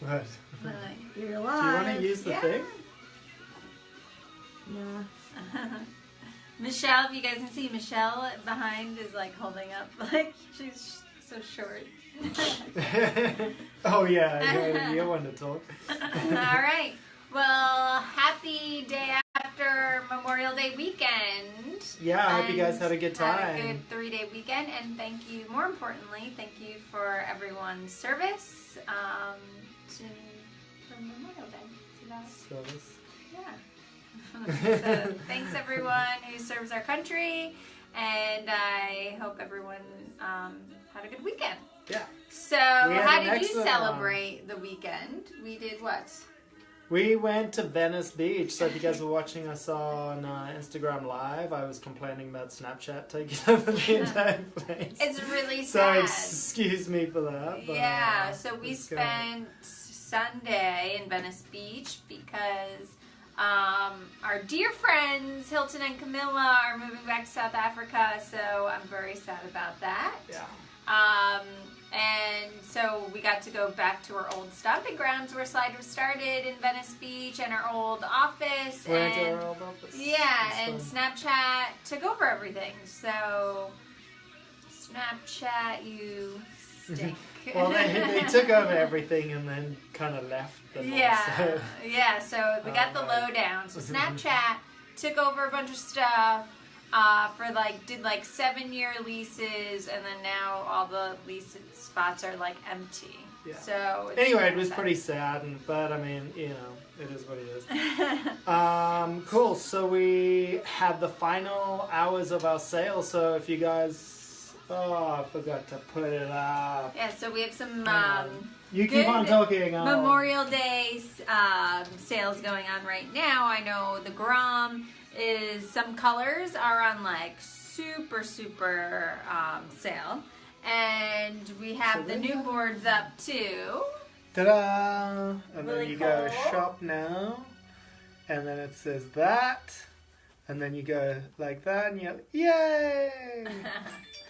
What? Like, You're alive. Do you want to use the Yeah. thing? Nah. Michelle, if you guys can see, Michelle behind is like holding up, like she's so short. oh yeah, yeah, you want to talk. All right. Well, happy day after Memorial Day weekend. Yeah, I hope you guys had a good Had a time. good three day weekend, and thank you. More importantly, thank you for everyone's service um, for Memorial Day. So So yeah. so thanks everyone who serves our country, and I hope everyone um, had a good weekend. yeah. So, how did you excellent, celebrate the weekend? We did what? We went to Venice Beach. So if you guys were watching us on uh, Instagram Live, I was complaining about Snapchat taking over the entire place. It's really so sad. excuse me for that. But, yeah, so we spent. good. Sunday in Venice Beach because um, our dear friends Hilton and Camilla are moving back to South Africa. So I'm very sad about that. Yeah. Um, and so we got to go back to our old stomping grounds where Slide was started in Venice Beach and our old office. And our old office. yeah, and. Snapchat took over everything. So Snapchat, you stink. Well, they, they took over everything and then kind of left. all, Yeah, so- yeah. So we got the Oh, right. lowdown. So Snapchat took over a bunch of stuff uh, for like did like seven year leases, and then now all the lease spots are like empty. Yeah. So Anyway, it was sad. pretty sad, and, but I mean, you know, it is what it is. Um, cool. So we had the final hours of our sale. So if you guys, oh, I forgot to put it up. yeah. So we have some. Hang Um, You keep on talking. I'll- Memorial Day um, sales going on right now. I know the Grom is some colors are on like super super um, sale, and we have So the new boards up too. Ta-da! And Really then you go shop now, and then it says that, and then you go like that, and you're yay!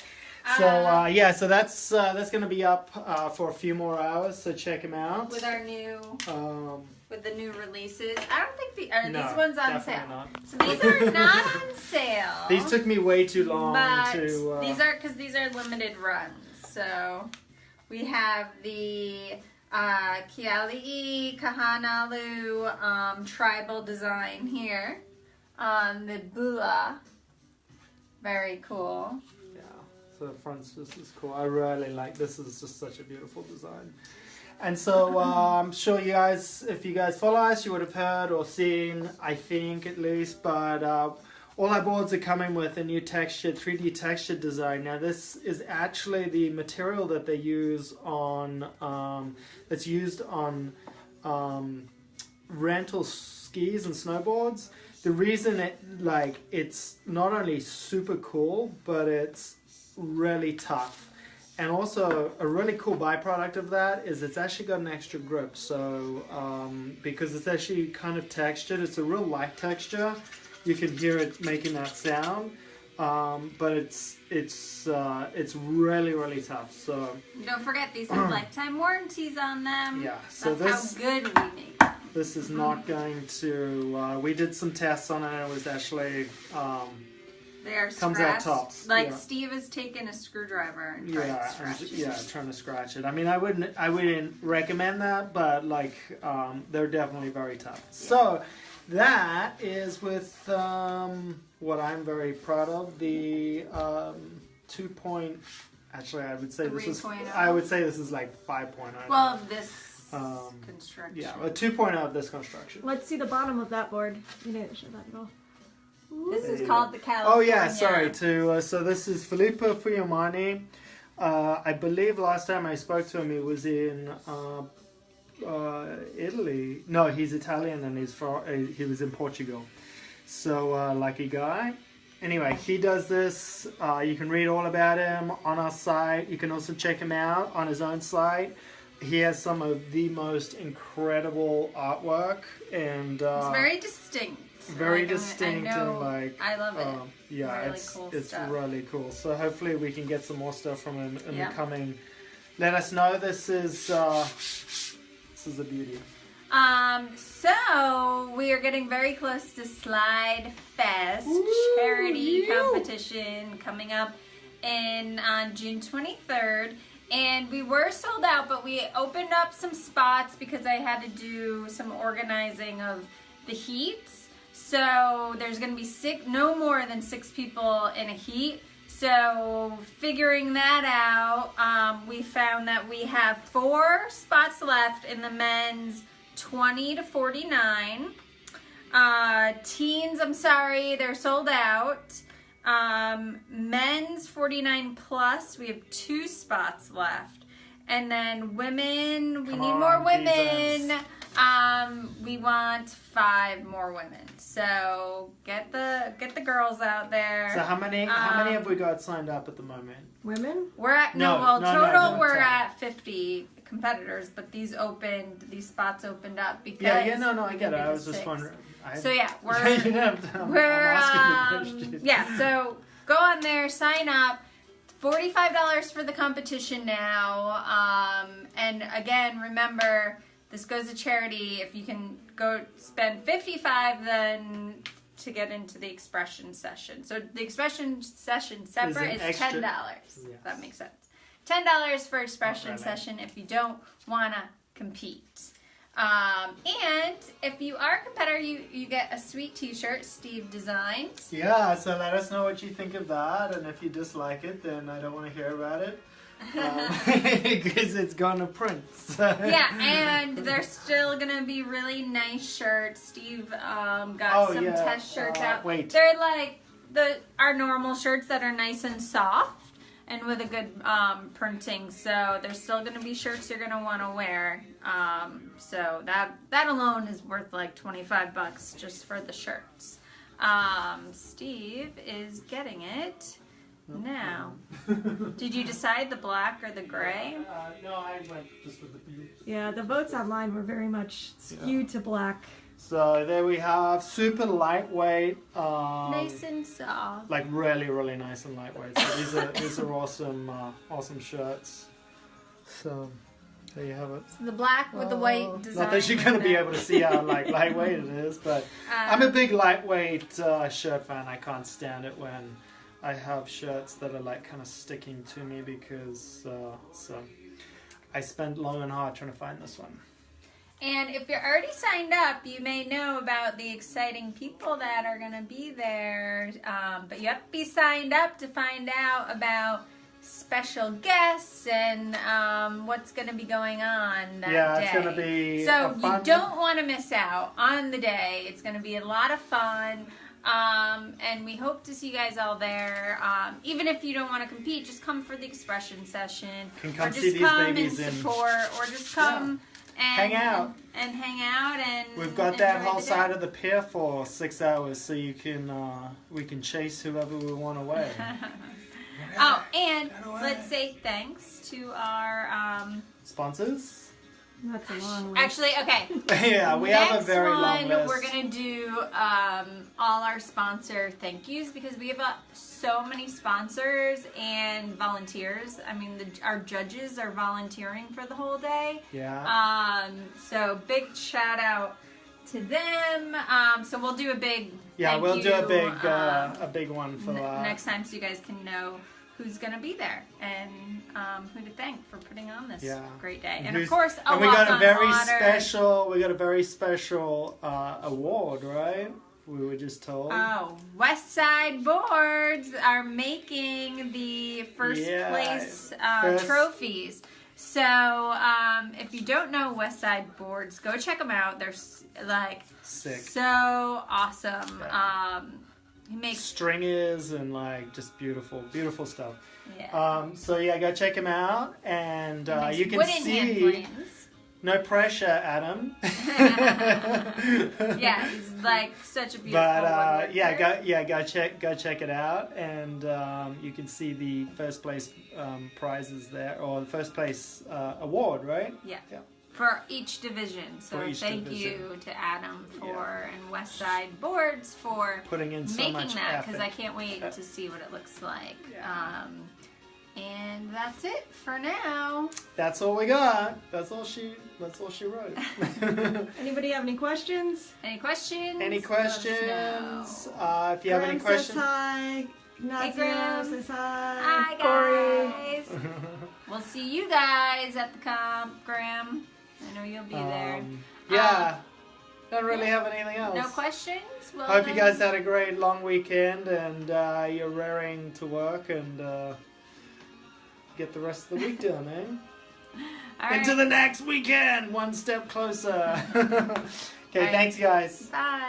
so uh, yeah, so that's uh, that's gonna be up uh, for a few more hours. So check them out. with our new Um, with the new releases. I don't think the are no, these ones on sale. not. So these are not on sale. These took me way too long but to. Uh, these are because these are limited runs. So we have the uh, Kiali'i Kahanalu um, tribal design here on the Bula. Very cool. So the front's just is cool. I really like this. Is just such a beautiful design. And so uh, I'm sure you guys, if you guys follow us, you would have heard or seen, I think at least. But uh, all our boards are coming with a new texture, 3D texture design. Now this is actually the material that they use on, um, that's used on um, rental skis and snowboards. The reason it like it's not only super cool, but it's really tough. And also a really cool byproduct of that is it's actually got an extra grip. So um, because it's actually kind of textured, it's a real light texture. You can hear it making that sound, um, but it's it's uh, it's really really tough. So Don't forget these have lifetime warranties on them. Yeah, so That's this- how good we make them. this is not going to. Uh, we did some tests on it. It was actually. Um, They are Comes out scratched. tops, Like yeah. Steve has taken a screwdriver and tried to yeah, scratch it. yeah, trying to scratch it. I mean, I wouldn't, I wouldn't recommend that, but like, um, they're definitely very tough. So, that is with um, what I'm very proud of the um, two point. Actually, I would say this is. 3.0. I would say this is like five point. Well, of this Um, construction. yeah, a two of this construction. Let's see the bottom of that board. You didn't show that at all. This is called the California. Oh yeah, sorry. To uh, so this is Filippo Fuyamani. Uh, I believe last time I spoke to him, he was in uh, uh, Italy. No, he's Italian and he's from. Uh, he was in Portugal. So uh, lucky guy. Anyway, he does this. Uh, you can read all about him on our site. You can also check him out on his own site. He has some of the most incredible artwork and uh, It's very distinct. Very Like, distinct I and like I love it. um, yeah, Really it's cool it's stuff. really cool. So hopefully we can get some more stuff from him in Yeah. the coming. Let us know. This is uh, This is a beauty. Um, so we are getting very close to Slide Fest Woo, charity you. competition coming up in on June 23rd. And we were sold out, but we opened up some spots because I had to do some organizing of the heats. So there's going to be six, no more than six people in a heat. So figuring that out, um, we found that we have four spots left in the men's 20 to 49. Uh, teens, I'm sorry, they're sold out. Um, men's 49 plus, we have two spots left. And then women, we Come need on, more women. Jesus. Um, we want five more women. So get the get the girls out there. So how many how many Um, have we got signed up at the moment? Women? We're at no, No, well no, no, total no, we're sorry. at fifty competitors, but these opened these spots opened up because Yeah, yeah, no, no, I get it. I the was just wondering. I, So yeah, we're didn't have I'm, we're I'm um, yeah. So go on there, sign up. Forty-five dollars for the competition now. Um, and again, remember this goes to charity. If you can go spend fifty-five, then to get into the expression session. So the expression session separate is, ten dollars. Yes. That makes sense. Ten dollars for expression really. session if you don't wanna compete. Um, and if you are a competitor, you, you get a sweet T-shirt Steve designed. Yeah, so let us know what you think of that, and if you dislike it, then I don't want to hear about it because it's gone to print. so- yeah, and they're still gonna be really nice shirts. Steve um, got Oh, some yeah. test shirts Uh, out. wait. They're like the our normal shirts that are nice and soft and with a good um, printing. So there's still gonna be shirts you're gonna want to wear. Um, so that that alone is worth like 25 bucks just for the shirts. Um, Steve is getting it now. Did you decide the black or the gray? Uh, no, I went just with the blue. Yeah, the votes online were very much skewed to black. So there we have super lightweight. Um, Nice and soft. like really, really nice and lightweight. So these are these are awesome, uh, awesome shirts. So there you have it. The black with the white design. Not that you're gonna be able to see how like lightweight it is, but Um, I'm a big lightweight uh, shirt fan. I can't stand it when I have shirts that are like kind of sticking to me because uh, so I spent long and hard trying to find this one. And if you're already signed up, you may know about the exciting people that are going to be there. Um, but you have to be signed up to find out about special guests and um, what's going to be going on that yeah, day. it's gonna be so you don't want to miss out on the day. It's going to be a lot of fun. Um, and we hope to see you guys all there. Um, even if you don't want to compete, just come for the expression session, Can come or just see these come babies and in- support, or just come and Hang out. and, hang out and We've got that whole side of the pier for six hours, so you can uh, we can chase whoever we want away. oh, and away. let's say thanks to our um, Sponsors? That's a long list. actually okay. yeah, we Next have a very one, long list. we're gonna do um, all our sponsor thank yous because we have uh, so many sponsors and volunteers. I mean, the, our judges are volunteering for the whole day. yeah. Um, so big shout out to them. Um, so we'll do a big yeah, thank we'll do a big uh, um, a big one for n- that. next time so you guys can know who's gonna be there and um, who to thank for putting on this Yeah. great day. And, of course, a and we got a very honor. special we got a very special uh, award, right? We were just told. Oh, West Side Boards are making the first Yeah, place uh, first- trophies. So, um, if you don't know West Side Boards, go check them out. They're like Sick. so awesome. Um, he makes Stringers and like just beautiful, beautiful stuff. yeah. Um, so yeah, go check him out, and uh, you can see. No pressure, Adam. Yeah, he's like such a beautiful. But uh, yeah, go yeah go check go check it out, and um, you can see the first place um, prizes there, or the first place uh, award, right? Yeah. Yeah. For each division. So each thank division. you to Adam for and West Side Boards for Putting in so making much that because I can't wait to see what it looks like. Yeah. Um, And that's it for now. That's all we got. That's all she. That's all she wrote. Anybody have any questions? Any questions? any questions? Uh, if you have any questions, Says hi. Ignacio Graham. says hi. Hi Corey. guys. we'll see you guys at the comp, Graham. Know you'll be there. Um, yeah. Don't really have anything else. No questions? Well, Hope you guys had a great long weekend and uh, you're raring to work and uh, get the rest of the week done, eh? All right. Into the next weekend, one step closer. okay, right. thanks, guys. Bye.